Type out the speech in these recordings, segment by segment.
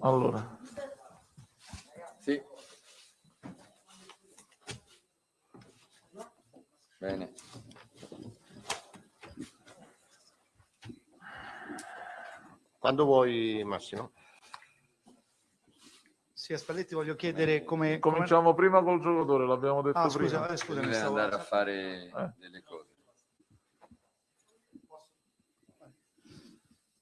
Allora. Sì. Bene. Quando vuoi Massimo? Sì, a Spalletti voglio chiedere come... come- Cominciamo prima col giocatore, l'abbiamo detto Ah, scusa, prima. eh, scusa, mi Deve stavo... andare a fare Eh. delle cose.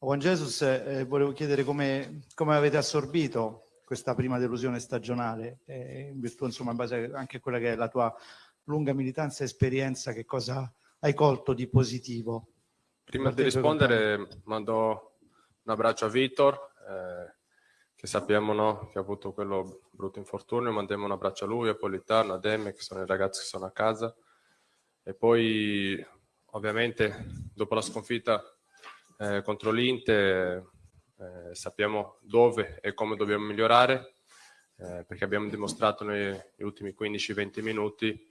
Juan Jesus, eh, volevo chiedere come, come avete assorbito questa prima delusione stagionale, eh, in virtù, insomma, in base anche a quella che è la tua lunga militanza e esperienza, che cosa hai colto di positivo? Prima di rispondere mando un abbraccio a Vitor, eh, che sappiamo no, che ha avuto quello brutto infortunio, mandiamo un abbraccio a lui, a Politano, a Demme, che sono i ragazzi che sono a casa. E poi ovviamente dopo la sconfitta eh, contro l'Inter eh, sappiamo dove e come dobbiamo migliorare, eh, perché abbiamo dimostrato negli ultimi 15-20 minuti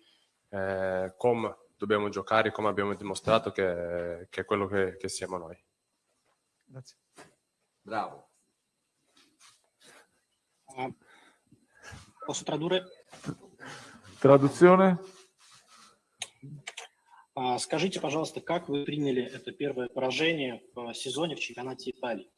eh, come dobbiamo giocare, come abbiamo dimostrato che, che è quello che, che siamo noi. Grazie. Bravo. А, Posso tradurre? Traduzione? А, Скажите, пожалуйста, как вы приняли это первое поражение в сезоне в чемпионате Италии?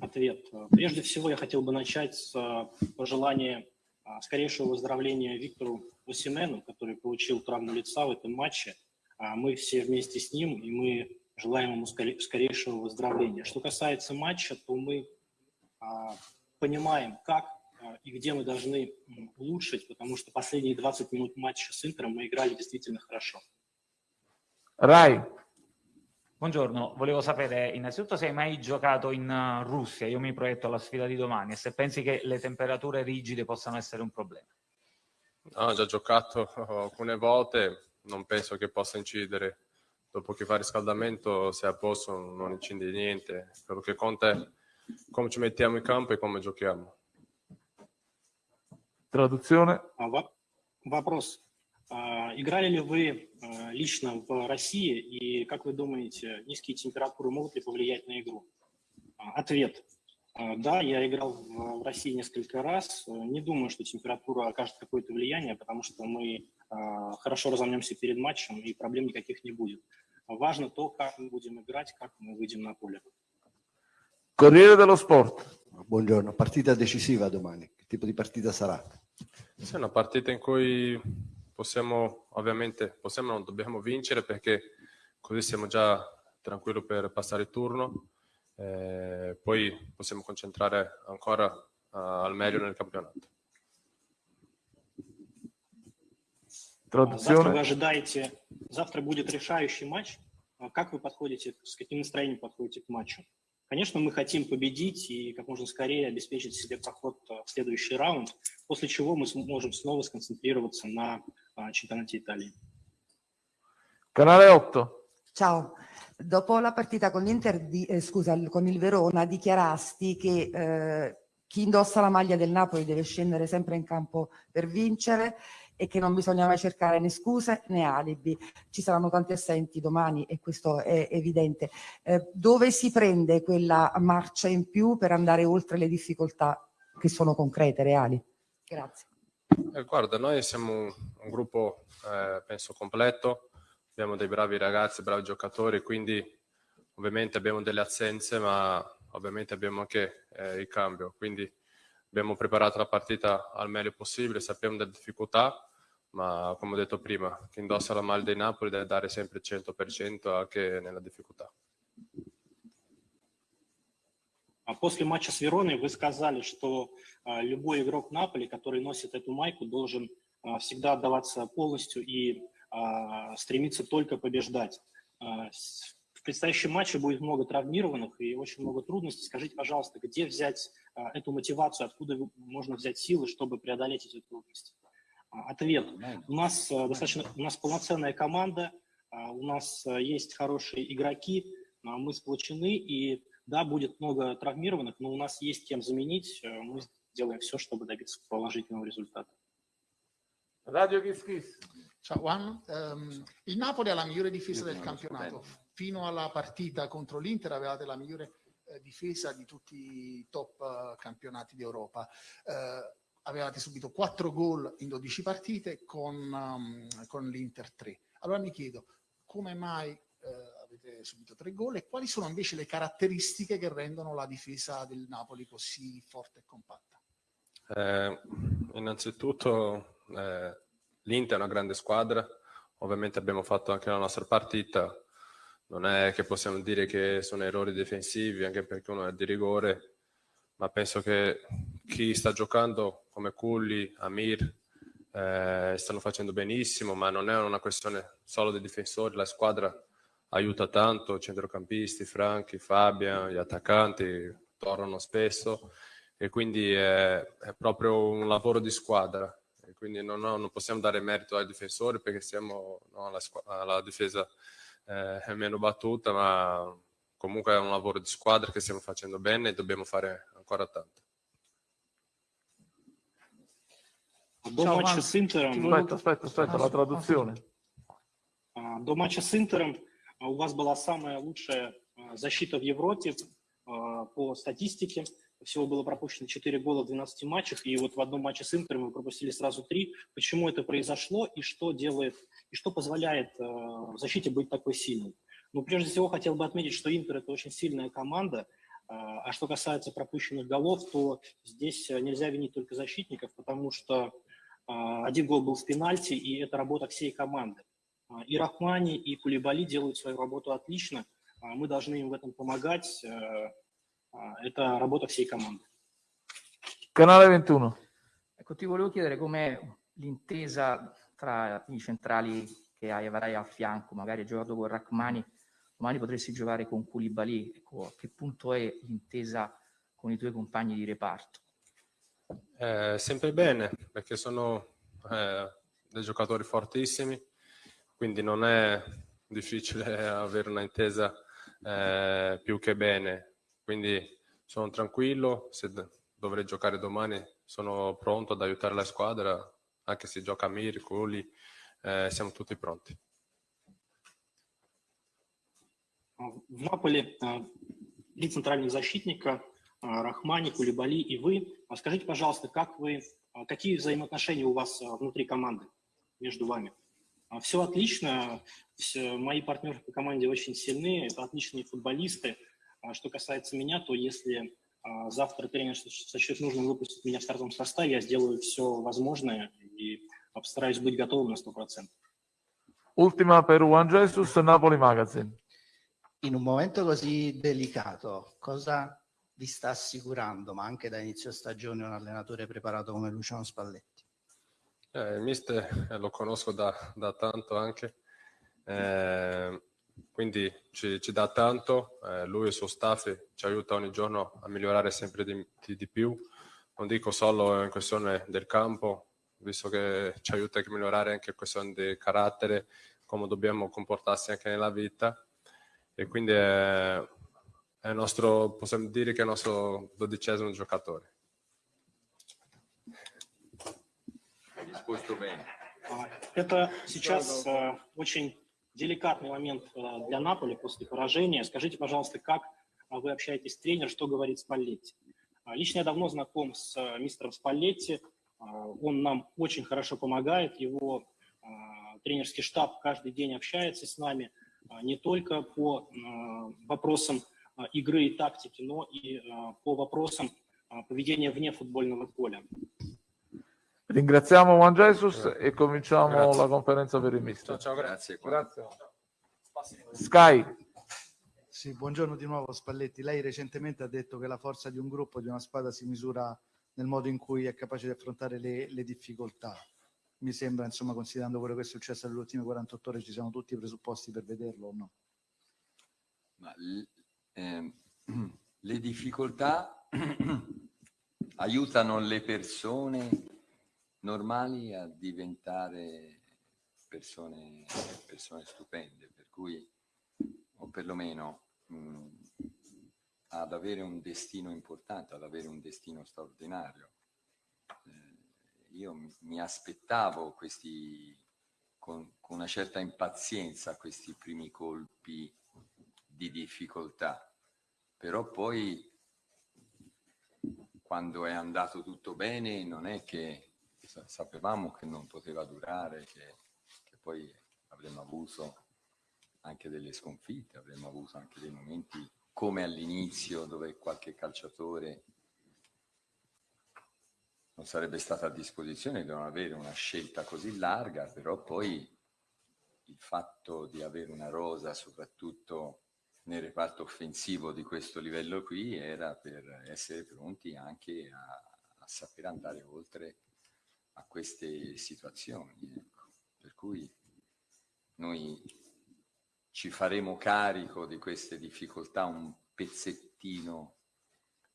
Ответ. Прежде всего, я хотел бы начать с а, пожелания а, скорейшего выздоровления Виктору Осимену, который получил травму лица в этом матче. А, Мы все вместе с ним, и мы желаем ему скоре- скорейшего выздоровления. Что касается матча, то мы понимаем, как и где мы должны улучшить, потому что последние 20 минут матча с Интером мы играли действительно хорошо. Rai, Buongiorno, volevo sapere innanzitutto se hai mai giocato in eh, Russia, io mi proietto alla sfida di domani e se pensi che le temperature rigide possano essere un problema. Ho già giocato alcune volte, non penso che possa incidere. Dopo che fa riscaldamento, se è a posto, non incide niente. Quello che conta è come ci mettiamo in campo e come giochiamo. traduzione? А, во- Вопрос. А, Играли ли вы а, лично в России и, как вы думаете, низкие температуры могут ли повлиять на игру? А, Ответ. А, Да, я играл в России несколько раз. Не думаю, что температура окажет какое-то влияние, потому что мы а, хорошо разомнемся перед матчем и проблем никаких не будет. Важно то, как мы будем играть, как мы выйдем на поле. Corriere dello Sport. Buongiorno, partita decisiva domani. Che tipo di partita sarà? Sì, una partita in cui possiamo, ovviamente, possiamo non dobbiamo vincere perché così siamo già tranquilli per passare il turno. Eh, poi possiamo concentrare ancora eh, al meglio nel campionato. А, Завтра вы Traduzione? ожидаете, завтра будет решающий матч. А Как вы подходите, с каким настроением подходите к матчу? Конечно, мы хотим победить и как можно скорее обеспечить себе проход а, в следующий раунд, после чего мы сможем снова сконцентрироваться на a Cittadinanza Italia. Canale 8. Ciao. Dopo la partita con, l'Inter, di, eh, scusa, con il Verona dichiarasti che eh, chi indossa la maglia del Napoli deve scendere sempre in campo per vincere e che non bisogna mai cercare né scuse né alibi. Ci saranno tanti assenti domani e questo è evidente. Eh, dove si prende quella marcia in più per andare oltre le difficoltà che sono concrete, reali? Grazie. Eh, guarda, noi siamo un, un gruppo, eh, penso, completo, abbiamo dei bravi ragazzi, bravi giocatori, quindi ovviamente abbiamo delle assenze, ma ovviamente abbiamo anche eh, il cambio, quindi abbiamo preparato la partita al meglio possibile, sappiamo delle difficoltà, ma come ho detto prima, chi indossa la maglia di Napoli deve dare sempre il 100% anche nella difficoltà. После матча с Вероной вы сказали, что а, любой игрок Наполи, который носит эту майку, должен а, всегда отдаваться полностью и а, стремиться только побеждать. А, В предстоящем матче будет много травмированных и очень много трудностей. Скажите, пожалуйста, где взять а, эту мотивацию, откуда можно взять силы, чтобы преодолеть эти трудности? А, Ответ. У нас а, достаточно, у нас полноценная команда, а, у нас а, есть хорошие игроки, а, мы сплочены, и да, будет много травмированных, но у нас есть кем заменить. Э, Мы сделаем все, чтобы добиться положительного результата. Radio Kiss Kiss. Ciao Juan, Ehm, il Napoli ha la migliore difesa del campionato. Fino alla partita contro l'Inter avevate la migliore eh, difesa di tutti i top eh, campionati d'Europa. Eh, avevate subito 4 gol in 12 partite con, um, con l'Inter 3. Allora mi chiedo come mai eh, avete subito 3 gol. E quali sono invece le caratteristiche che rendono la difesa del Napoli così forte e compatta? Eh, innanzitutto eh, l'Inter è una grande squadra, ovviamente abbiamo fatto anche la nostra partita, non è che possiamo dire che sono errori difensivi, anche perché uno è di rigore, ma penso che chi sta giocando come Culli, Amir, eh, stanno facendo benissimo, ma non è una questione solo dei difensori, la squadra aiuta tanto, centrocampisti, Franchi, Fabian, gli attaccanti tornano spesso e quindi è, è proprio un lavoro di squadra. E quindi non, no, non, possiamo dare merito ai difensori perché siamo no, alla, alla, difesa eh, è meno battuta, ma comunque è un lavoro di squadra che stiamo facendo bene e dobbiamo fare ancora tanto. До матча с Интером... Aspetta, aspetta, aspetta, la traduzione. А, До матча с Интером а, у вас была самая лучшая а, защита в Европе а, по статистике. Всего было пропущено 4 гола в 12 матчах, и вот в одном матче с Интером вы пропустили сразу 3. Почему это произошло и что делает, и что позволяет в защите быть такой сильной? Ну, прежде всего, хотел бы отметить, что Интер – это очень сильная команда, а что касается пропущенных голов, то здесь нельзя винить только защитников, потому что один гол был с пенальти, и это работа всей команды. И Рахмани, и Кулибали делают свою работу отлично. Мы должны им в этом помогать. Это работа всей команды. Canale 21. Ecco, ti volevo chiedere come l'intesa tra i centrali che hai, avrai a fianco, magari hai giocato con Rachmani, domani potresti giocare con Koulibaly, ecco, a che punto è l'intesa con i tuoi compagni di reparto? Eh, sempre bene, perché sono eh, dei giocatori fortissimi, quindi non è difficile avere una intesa eh, più che bene. Quindi sono tranquillo, se dovrei giocare domani sono pronto ad aiutare la squadra, anche se gioca Mir, Culi, eh, siamo tutti pronti. В Наполе три центральных защитника Рахмани, Кулибали и вы. Скажите, пожалуйста, как вы, какие взаимоотношения у вас внутри команды между вами? Все отлично, все, мои партнеры по команде очень сильны, это отличные футболисты. Что касается меня, то если завтра тренер сочтет нужным выпустить меня в стартовом составе, я сделаю все возможное и постараюсь быть готовым на 100%. Ultima per Juan Jesus, Napoli Magazine. In un momento così delicato, cosa vi sta assicurando, ma anche da inizio stagione, un allenatore preparato come Luciano Spalletti? Eh, il mister eh, lo conosco da, da tanto anche, eh, quindi ci, ci, dà tanto, eh, lui e il suo staff ci aiuta ogni giorno a migliorare sempre di, di, di, più, non dico solo in questione del campo, visto che ci aiuta a migliorare anche in questione di carattere, come dobbiamo comportarsi anche nella vita. E quindi è, è nostro, possiamo dire che è il nostro dodicesimo giocatore. Это сейчас э, очень деликатный момент э, для Наполи после поражения. Скажите, пожалуйста, как вы общаетесь с тренером, что говорит Спаллетти? Лично я давно знаком с э, мистером Спаллетти. Он нам очень хорошо помогает. Его тренерский штаб каждый день общается с нами не только по вопросам игры и тактики, но и по вопросам поведения вне футбольного поля. Ringraziamo Juan Jesus e cominciamo Grazie. la conferenza per il mister. Ciao, ciao, grazie. Grazie. Sky. Sì, buongiorno di nuovo Spalletti. Lei recentemente ha detto che la forza di un gruppo, di una squadra, si misura nel modo in cui è capace di affrontare le, le difficoltà. Mi sembra, insomma, considerando quello che è successo nelle ultime 48 ore, ci siano tutti i presupposti per vederlo o no? Ma, ehm, le difficoltà aiutano le persone normali a diventare persone, persone stupende, per cui, o perlomeno mh, ad avere un destino importante, ad avere un destino straordinario. Eh, io mi, mi aspettavo questi, con, con una certa impazienza, questi primi colpi di difficoltà, però poi quando è andato tutto bene non è che sapevamo che non poteva durare, che, che poi avremmo avuto anche delle sconfitte, avremmo avuto anche dei momenti come all'inizio dove qualche calciatore non sarebbe stato a disposizione di non avere una scelta così larga, però poi il fatto di avere una rosa, soprattutto nel reparto offensivo di questo livello qui, era per essere pronti anche a, a saper andare oltre a queste situazioni. Ecco. Per cui noi ci faremo carico di queste difficoltà un pezzettino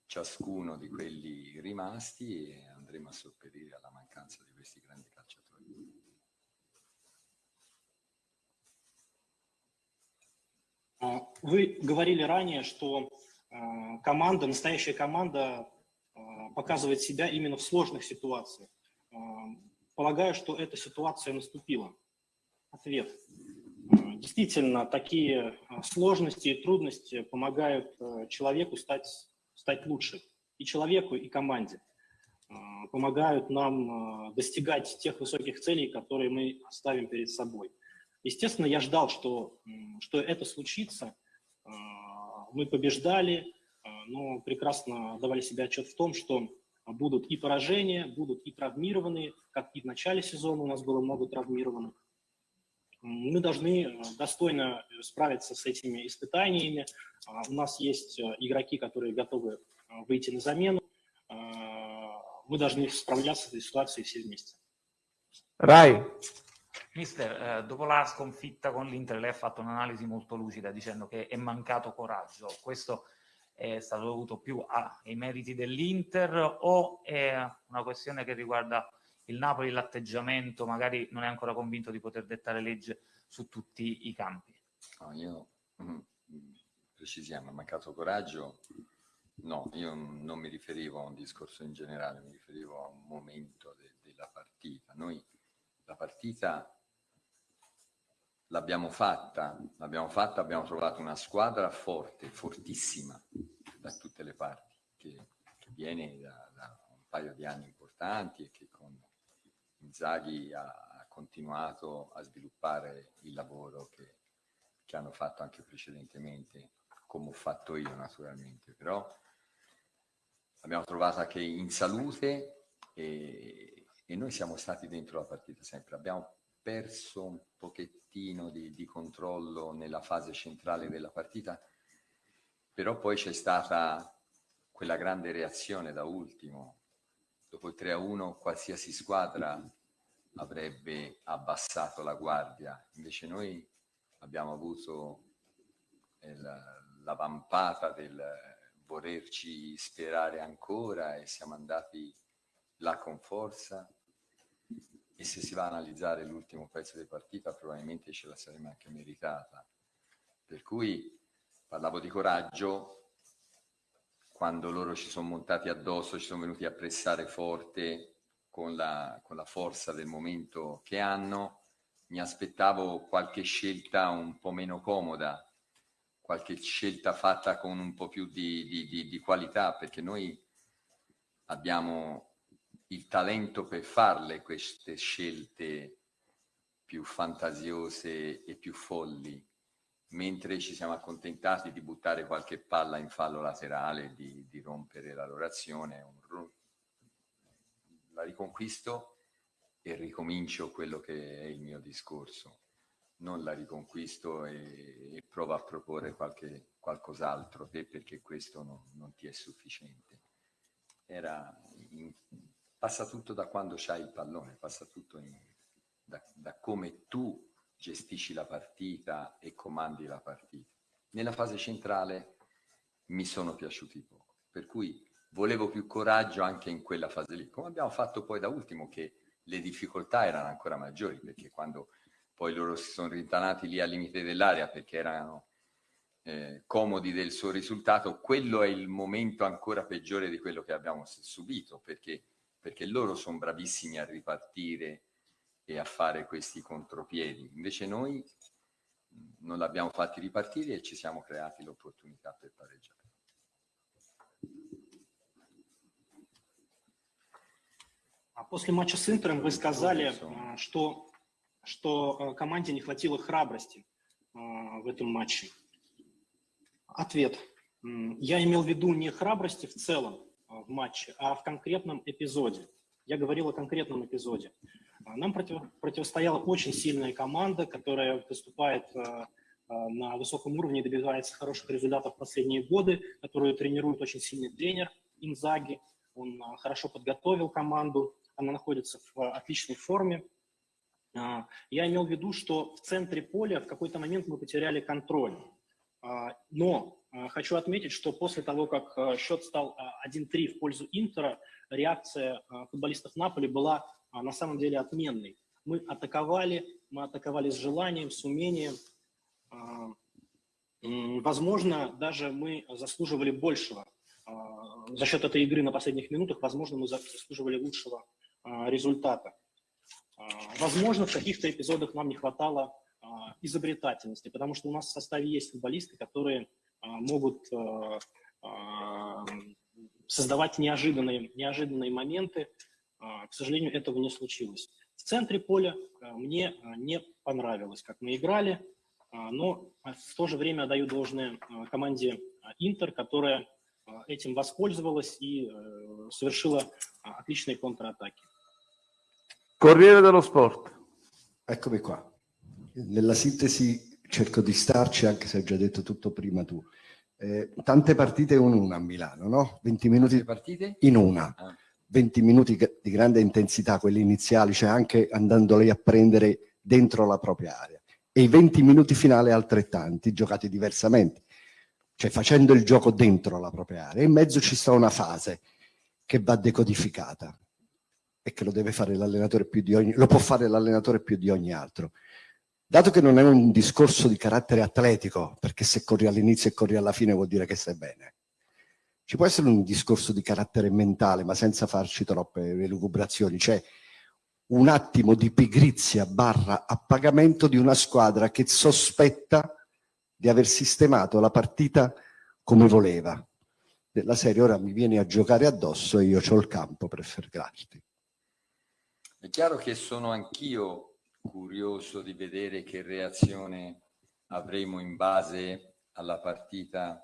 ciascuno di quelli rimasti e andremo a sopperire alla mancanza di questi grandi calciatori. Вы говорили ранее, что команда, настоящая команда показывает себя именно в сложных ситуациях. Полагаю, что эта ситуация наступила. Ответ. Действительно, такие сложности и трудности помогают человеку стать, стать лучше. И человеку, и команде. Помогают нам достигать тех высоких целей, которые мы ставим перед собой. Естественно, я ждал, что, что это случится. Мы побеждали, но прекрасно давали себе отчет в том, что будут и поражения, будут и травмированные, как и в начале сезона у нас было много травмированных. Мы должны достойно справиться с этими испытаниями. У нас есть игроки, которые готовы выйти на замену. Мы должны справляться с этой ситуацией все вместе. Rai. Mister, eh, dopo la sconfitta con l'Inter lei ha fatto un'analisi molto lucida dicendo che è mancato coraggio. Questo è stato dovuto più ai meriti dell'Inter o è una questione che riguarda il Napoli, l'atteggiamento, magari non è ancora convinto di poter dettare legge su tutti i campi? No, io, mm, precisiamo, è mancato coraggio? No, io non mi riferivo a un discorso in generale, mi riferivo a un momento de della partita. Noi la partita l'abbiamo fatta, l'abbiamo fatta, abbiamo trovato una squadra forte, fortissima da tutte le parti, che, che viene da, da, un paio di anni importanti e che con Inzaghi ha, ha continuato a sviluppare il lavoro che, che hanno fatto anche precedentemente, come ho fatto io naturalmente, però l'abbiamo trovata che in salute e, e noi siamo stati dentro la partita sempre, abbiamo perso un pochettino di, di, controllo nella fase centrale della partita, però poi c'è stata quella grande reazione da ultimo. Dopo il 3-1 qualsiasi squadra avrebbe abbassato la guardia, invece noi abbiamo avuto la, la vampata del volerci sperare ancora e siamo andati là con forza e se si va a analizzare l'ultimo pezzo di partita probabilmente ce la saremmo anche meritata. Per cui parlavo di coraggio, quando loro ci sono montati addosso, ci sono venuti a pressare forte con la, con la forza del momento che hanno, mi aspettavo qualche scelta un po' meno comoda, qualche scelta fatta con un po' più di, di, di, di qualità, perché noi abbiamo il talento per farle queste scelte più fantasiose e più folli, mentre ci siamo accontentati di buttare qualche palla in fallo laterale, di, di rompere la loro azione, un, la riconquisto e ricomincio quello che è il mio discorso. Non la riconquisto e, e provo a proporre qualche, qualcos'altro, perché questo non, non ti è sufficiente. Era passa tutto da quando c'hai il pallone, passa tutto in, da, da, come tu gestisci la partita e comandi la partita. Nella fase centrale mi sono piaciuti poco, per cui volevo più coraggio anche in quella fase lì, come abbiamo fatto poi da ultimo che le difficoltà erano ancora maggiori, perché quando poi loro si sono rintanati lì al limite dell'area perché erano eh, comodi del suo risultato, quello è il momento ancora peggiore di quello che abbiamo subito, perché perché loro sono bravissimi a ripartire e a fare questi contropiedi. Invece noi non l'abbiamo fatti ripartire e ci siamo creati l'opportunità per pareggiare. После матча с Интером вы сказали, а, что, что а, команде не хватило храбрости а, в этом матче. Ответ. Я имел в виду не храбрости в целом в матче, а в конкретном эпизоде. Я говорил о конкретном эпизоде. Нам против, противостояла очень сильная команда, которая выступает на высоком уровне добивается хороших результатов в последние годы, которую тренирует очень сильный тренер Инзаги. Он хорошо подготовил команду, она находится в отличной форме. А, я имел в виду, что в центре поля в какой-то момент мы потеряли контроль. А, но а, хочу отметить, что после того, как счет стал 1-3 в пользу Интера, реакция футболистов Наполи была на самом деле отменной. Мы атаковали, мы атаковали с желанием, с умением. Возможно, даже мы заслуживали большего. За счет этой игры на последних минутах, возможно, мы заслуживали лучшего результата. Возможно, в каких-то эпизодах нам не хватало изобретательности, потому что у нас в составе есть футболисты, которые могут создавать неожиданные, неожиданные моменты. К сожалению, этого не случилось. В центре поля мне не понравилось, как мы играли, но в то же время отдаю должное команде Интер, которая этим воспользовалась и э, совершила отличные контратаки. Corriere dello Sport. Eccomi qua. Nella sintesi cerco di starci, anche se hai già detto tutto prima tu. Eh, tante partite in una a Milano, no? 20 minuti partite? in una. Ah. 20 minuti di grande intensità, quelli iniziali, cioè anche andando lei a prendere dentro la propria area. E i 20 minuti finali altrettanti, giocati diversamente, cioè facendo il gioco dentro la propria area. In mezzo ci sta una fase che va decodificata e che lo deve fare l'allenatore più di ogni, lo può fare l'allenatore più di ogni altro. Dato che non è un discorso di carattere atletico, perché se corri all'inizio e corri alla fine vuol dire che stai bene, ci può essere un discorso di carattere mentale, ma senza farci troppe elucubrazioni, cioè un attimo di pigrizia barra appagamento di una squadra che sospetta di aver sistemato la partita come voleva. Della serie ora mi vieni a giocare addosso e io ho il campo per fermarti. È chiaro che sono anch'io curioso di vedere che reazione avremo in base alla partita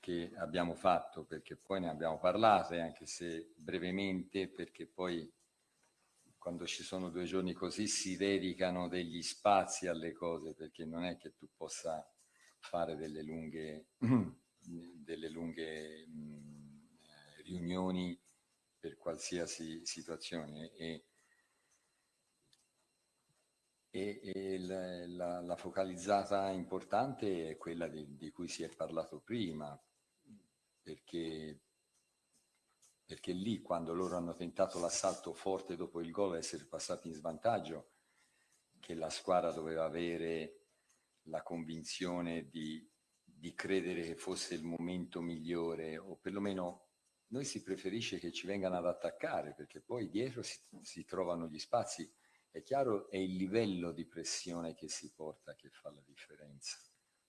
che abbiamo fatto, perché poi ne abbiamo parlato, anche se brevemente, perché poi quando ci sono due giorni così si dedicano degli spazi alle cose, perché non è che tu possa fare delle lunghe, delle lunghe riunioni per qualsiasi situazione. E, e, e la, la, la, focalizzata importante è quella di, di, cui si è parlato prima, perché, perché lì quando loro hanno tentato l'assalto forte dopo il gol essere passati in svantaggio, che la squadra doveva avere la convinzione di, di credere che fosse il momento migliore o perlomeno noi si preferisce che ci vengano ad attaccare perché poi dietro si, si, trovano gli spazi. È chiaro, è il livello di pressione che si porta che fa la differenza,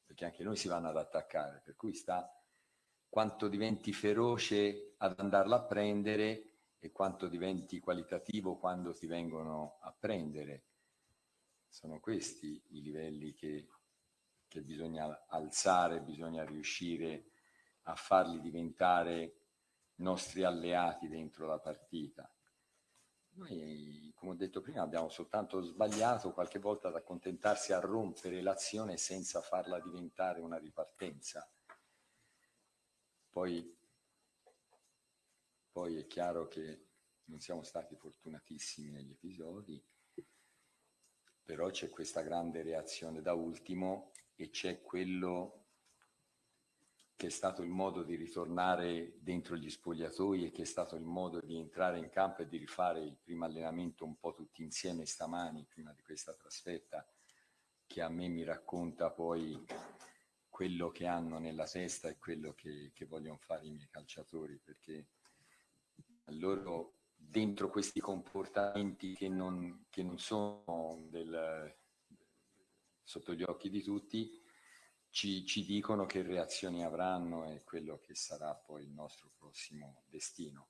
perché anche noi si vanno ad attaccare, per cui sta quanto diventi feroce ad andarla a prendere e quanto diventi qualitativo quando ti vengono a prendere. Sono questi i livelli che, che bisogna alzare, bisogna riuscire a farli diventare nostri alleati dentro la partita. Noi, come ho detto prima, abbiamo soltanto sbagliato qualche volta ad accontentarsi a rompere l'azione senza farla diventare una ripartenza. Poi, poi è chiaro che non siamo stati fortunatissimi negli episodi, però c'è questa grande reazione da ultimo e c'è quello che è stato il modo di ritornare dentro gli spogliatoi e che è stato il modo di entrare in campo e di rifare il primo allenamento un po' tutti insieme stamani, prima di questa trasferta, che a me mi racconta poi quello che hanno nella testa e quello che, che vogliono fare i miei calciatori, perché loro dentro questi comportamenti che non, che non sono del, sotto gli occhi di tutti, ci, ci, dicono che reazioni avranno e quello che sarà poi il nostro prossimo destino.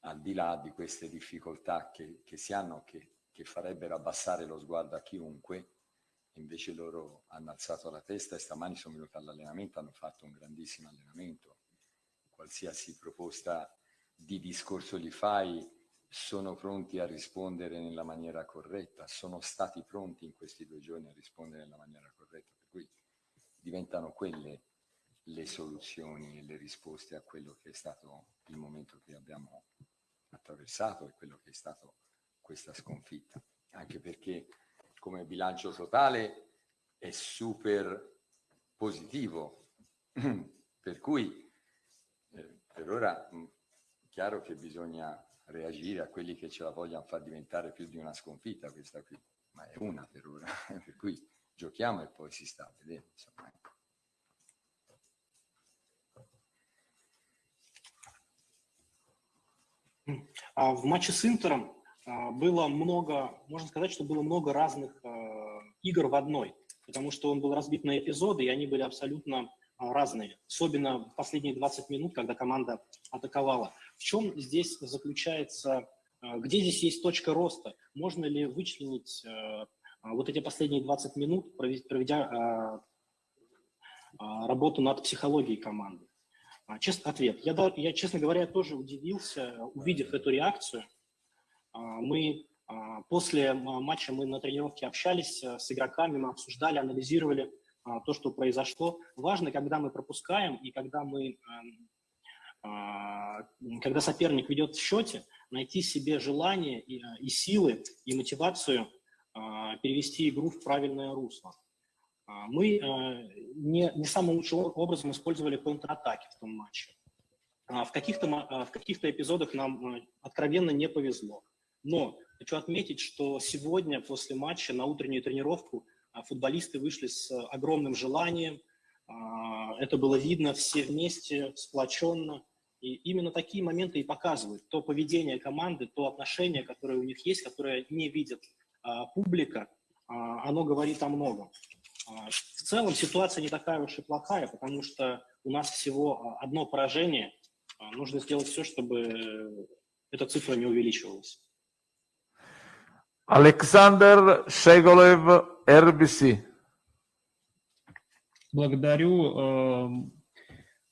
al di là di queste difficoltà che, che si hanno, che, che farebbero abbassare lo sguardo a chiunque, invece loro hanno alzato la testa e stamani sono venuti all'allenamento, hanno fatto un grandissimo allenamento. Qualsiasi proposta di discorso gli fai, sono pronti a rispondere nella maniera corretta, sono stati pronti in questi due giorni a rispondere nella maniera corretta, diventano quelle le soluzioni e le risposte a quello che è stato il momento che abbiamo attraversato e quello che è stato questa sconfitta, anche perché come bilancio totale è super positivo, per cui eh, per ora mh, chiaro che bisogna reagire a quelli che ce la vogliono far diventare più di una sconfitta questa qui, ma è una per ora, per cui giochiamo e poi si sta a vedere. Insomma. В матче с Интером а, было много, можно сказать, что было много разных а, игр в одной, потому что он был разбит на эпизоды, и они были абсолютно а, разные, особенно в последние 20 минут, когда команда атаковала. В чем здесь заключается, а, где здесь есть точка роста? Можно ли вычленить а, а, вот эти последние 20 минут, проведя, а, а, работу над психологией команды? А, Чест, ответ. Я, я, честно говоря, тоже удивился, увидев эту реакцию. А, Мы а, после матча мы на тренировке общались с игроками, мы обсуждали, анализировали то, что произошло. Важно, когда мы пропускаем и когда мы эм, когда соперник ведет в счете, найти себе желание и, и силы, и мотивацию перевести игру в правильное русло. А, Мы а, не, не самым лучшим образом использовали контратаки в том матче. А, В каких-то, а, в каких-то эпизодах нам а, откровенно не повезло. Но хочу отметить, что сегодня после матча на утреннюю тренировку футболисты вышли с а, огромным желанием. Это было видно все вместе, сплоченно. И именно такие моменты и показывают то поведение команды, то отношение, которое у них есть, которое не видит публика, оно говорит о многом. А, В целом ситуация не такая уж и плохая, потому что у нас всего а, одно поражение. А, Нужно сделать все, чтобы эта цифра не увеличивалась. Alexander Shegolev, RBC. Благодарю.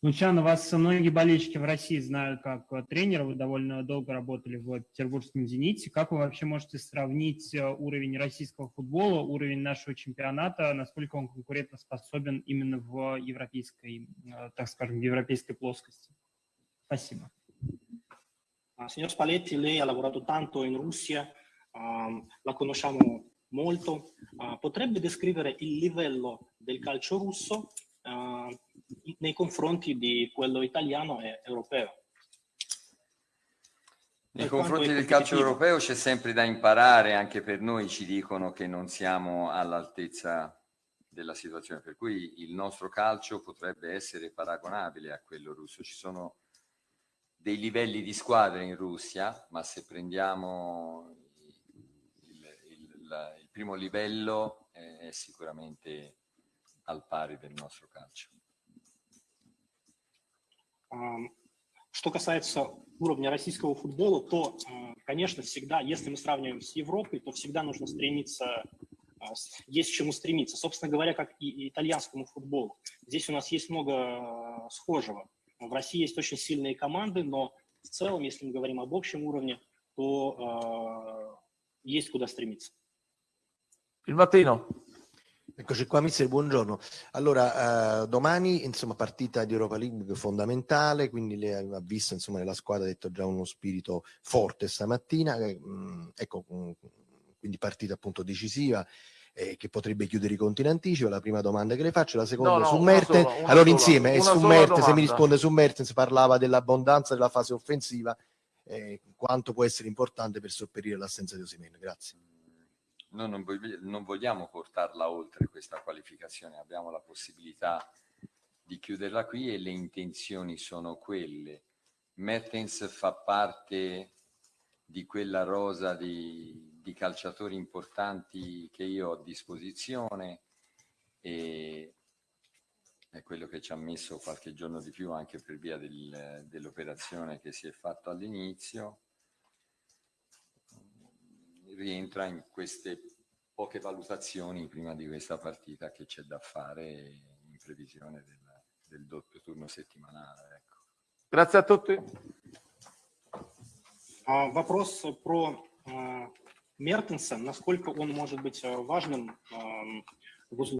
Эм, Лучано, вас многие болельщики в России знают как э, тренера, вы довольно долго работали в Петербургском «Зените». Как вы вообще можете сравнить э, уровень российского футбола, уровень нашего чемпионата, насколько он конкурентоспособен именно в европейской, э, так скажем, в европейской плоскости? Спасибо. Signor Spalletti, lei ha lavorato tanto in Russia, ehm, la conosciamo molto. Ah, potrebbe descrivere il livello del calcio russo nei confronti di quello italiano e europeo? Nei confronti del calcio europeo c'è sempre da imparare, anche per noi ci dicono che non siamo all'altezza della situazione, per cui il nostro calcio potrebbe essere paragonabile a quello russo. Ci sono dei livelli di squadre in Russia, ma se prendiamo il, il- la- il primo livello eh, è sicuramente al pari del nostro calcio. Что касается уровня российского футбола, то, э, конечно, всегда, если мы сравниваем с Европой, то всегда нужно стремиться, а, есть к чему стремиться. Собственно говоря, как и итальянскому футболу. Здесь у нас есть много схожего. В России есть очень сильные команды, но в целом, если мы говорим об общем уровне, то э, есть куда стремиться. Mattino. Eccoci qua, mister, buongiorno. Allora, eh, domani, insomma, partita di Europa League fondamentale, quindi lei ha visto, insomma, nella squadra ha detto già uno spirito forte stamattina, eh, mh, ecco, mh, quindi partita appunto decisiva eh, che potrebbe chiudere i conti in anticipo. La prima domanda che le faccio, la seconda No, no, su Mertens. sola, allora sola, insieme, e una su Mertens, se mi risponde su Mertens, parlava dell'abbondanza della fase offensiva, eh, quanto può essere importante per sopperire l'assenza di Osimhen. Grazie. Noi non, vogli- non vogliamo portarla oltre questa qualificazione, abbiamo la possibilità di chiuderla qui e le intenzioni sono quelle. Mertens fa parte di quella rosa di, di calciatori importanti che io ho a disposizione e è quello che ci ha messo qualche giorno di più anche per via del- dell'operazione che si è fatto all'inizio, rientra in queste poche valutazioni prima di questa partita che c'è da fare in previsione del, del doppio turno settimanale. Ecco. Grazie a tutti. А, Вопрос про а, Мертенса, насколько он может быть а, важным ам, в узле